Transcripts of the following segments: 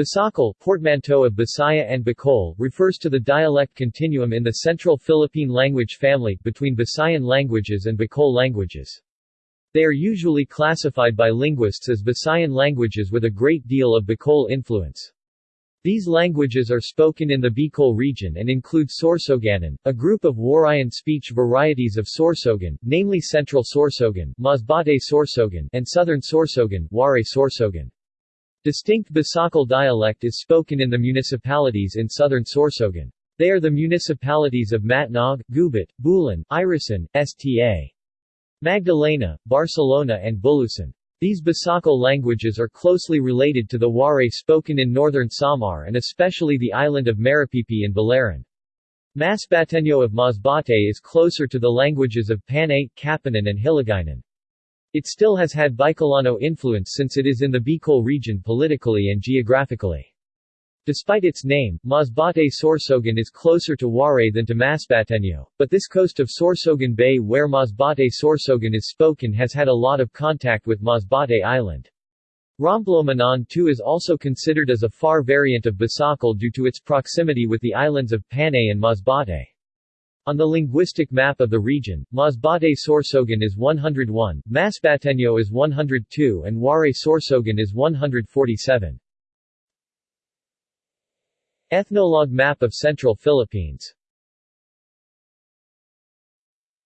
Bisakol, portmanteau of Bisaya and Bicol, refers to the dialect continuum in the Central Philippine language family, between Visayan languages and Bicol languages. They are usually classified by linguists as Visayan languages with a great deal of Bicol influence. These languages are spoken in the Bicol region and include Sorsoganon, a group of Warayan speech varieties of Sorsogon, namely Central Sorsogon, Masbate Sorsogon, and Southern Sorsogon, Waray Sorsogon. Distinct Bisakol dialect is spoken in the municipalities in southern Sorsogon. They are the municipalities of Matnog, Gubat, Bulan, Irosin, Sta. Magdalena, Barcelona and Bulusan. These Bisakol languages are closely related to the Waray spoken in northern Samar and especially the island of Maripipi and Biliran. Masbateño of Masbate is closer to the languages of Panay, Kapanan and Hiligaynon. It still has had Bicolano influence since it is in the Bicol region politically and geographically. Despite its name, Masbate Sorsogon is closer to Waray than to Masbateño, but this coast of Sorsogon Bay where Masbate Sorsogon is spoken has had a lot of contact with Masbate Island. Romblon too is also considered as a far variant of Bisakol due to its proximity with the islands of Panay and Masbate. On the linguistic map of the region, Masbate Sorsogon is 101, Masbateño is 102 and Waray Sorsogon is 147. Ethnologue map of Central Philippines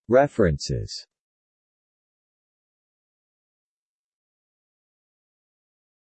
References